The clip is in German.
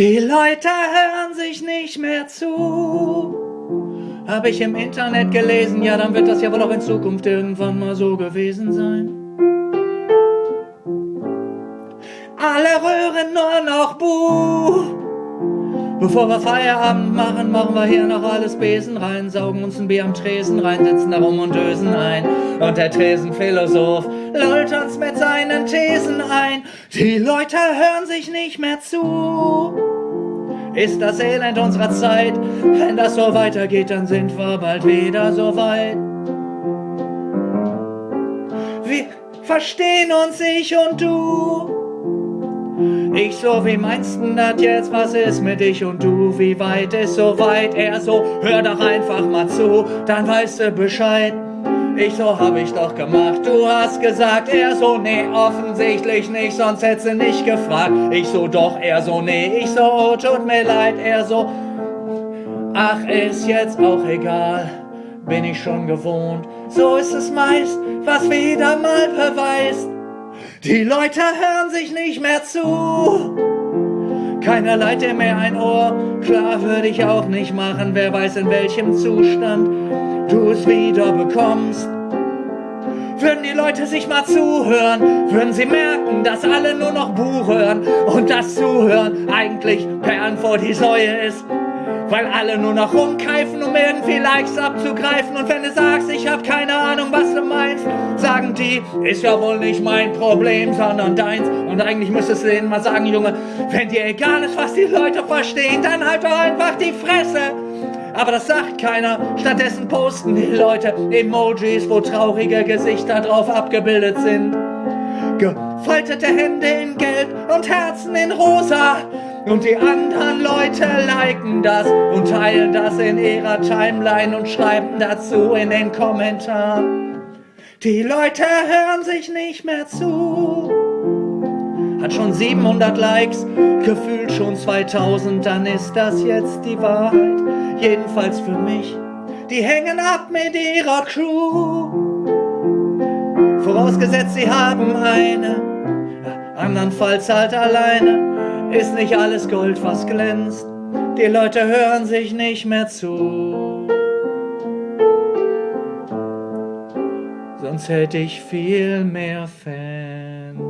Die Leute hören sich nicht mehr zu. Habe ich im Internet gelesen, ja, dann wird das ja wohl auch in Zukunft irgendwann mal so gewesen sein. Alle rühren nur noch Buh. Bevor wir Feierabend machen, machen wir hier noch alles Besen rein, saugen uns ein Bier am Tresen rein, sitzen da rum und dösen ein. Und der Tresenphilosoph lollt uns mit seinen Thesen ein. Die Leute hören sich nicht mehr zu. Ist das Elend unserer Zeit? Wenn das so weitergeht, dann sind wir bald wieder so weit. Wir verstehen uns, ich und du. Ich so, wie meinst du das jetzt? Was ist mit dich und du? Wie weit ist so weit? Er so, hör doch einfach mal zu, dann weißt du Bescheid. Ich so, hab ich doch gemacht, du hast gesagt, er so, nee, offensichtlich nicht, sonst hättest du nicht gefragt. Ich so, doch, er so, nee, ich so, oh, tut mir leid, er so, ach, ist jetzt auch egal, bin ich schon gewohnt. So ist es meist, was wieder mal beweist. Die Leute hören sich nicht mehr zu. Keiner leiht dir mehr ein Ohr. Klar würde ich auch nicht machen. Wer weiß in welchem Zustand du es wieder bekommst. Würden die Leute sich mal zuhören, würden sie merken, dass alle nur noch Buch hören und das Zuhören eigentlich Perlen vor die Säue ist weil alle nur noch rumkeifen, um irgendwie Likes abzugreifen. Und wenn du sagst, ich hab keine Ahnung, was du meinst, die, ist ja wohl nicht mein Problem, sondern deins. Und eigentlich müsstest du denen mal sagen, Junge, wenn dir egal ist, was die Leute verstehen, dann halt doch einfach die Fresse. Aber das sagt keiner. Stattdessen posten die Leute Emojis, wo traurige Gesichter drauf abgebildet sind. Gefaltete Hände in Gelb und Herzen in Rosa. Und die anderen Leute liken das und teilen das in ihrer Timeline und schreiben dazu in den Kommentaren. Die Leute hören sich nicht mehr zu. Hat schon 700 Likes, gefühlt schon 2000, dann ist das jetzt die Wahrheit. Jedenfalls für mich. Die hängen ab mit ihrer Crew. Vorausgesetzt, sie haben eine, andernfalls halt alleine ist nicht alles Gold, was glänzt. Die Leute hören sich nicht mehr zu. sonst hätte ich viel mehr Fans.